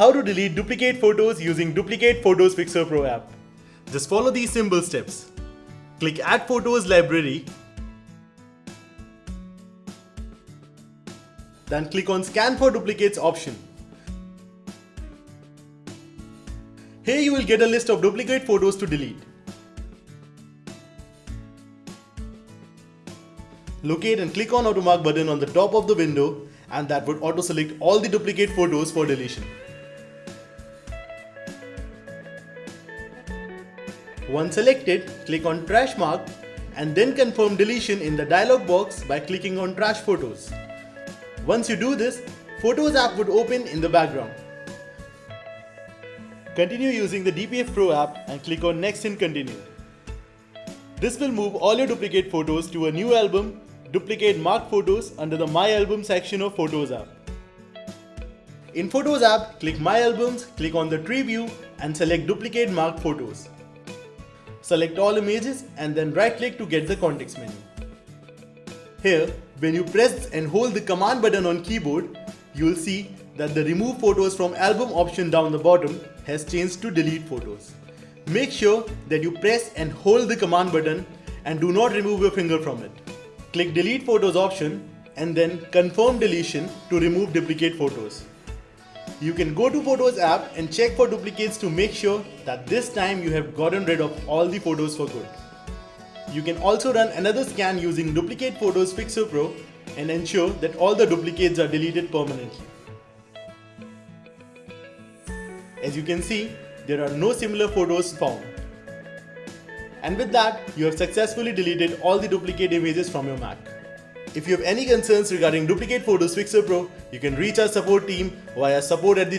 How to delete duplicate photos using Duplicate Photos Fixer Pro app. Just follow these simple steps. Click Add Photos Library. Then click on Scan for Duplicates option. Here you will get a list of duplicate photos to delete. Locate and click on Automark button on the top of the window and that would auto select all the duplicate photos for deletion. Once selected, click on Trash Mark and then confirm deletion in the dialog box by clicking on Trash Photos. Once you do this, Photos app would open in the background. Continue using the DPF Pro app and click on Next and Continue. This will move all your duplicate photos to a new album, Duplicate Marked Photos under the My Album section of Photos app. In Photos app, click My Albums, click on the tree view and select Duplicate Marked Photos. Select all images and then right click to get the context menu. Here, when you press and hold the command button on keyboard, you will see that the remove photos from album option down the bottom has changed to delete photos. Make sure that you press and hold the command button and do not remove your finger from it. Click delete photos option and then confirm deletion to remove duplicate photos. You can go to Photos app and check for duplicates to make sure that this time you have gotten rid of all the photos for good. You can also run another scan using Duplicate Photos Fixer Pro and ensure that all the duplicates are deleted permanently. As you can see, there are no similar photos found. And with that, you have successfully deleted all the duplicate images from your Mac. If you have any concerns regarding Duplicate Photos Fixer Pro, you can reach our support team via support at the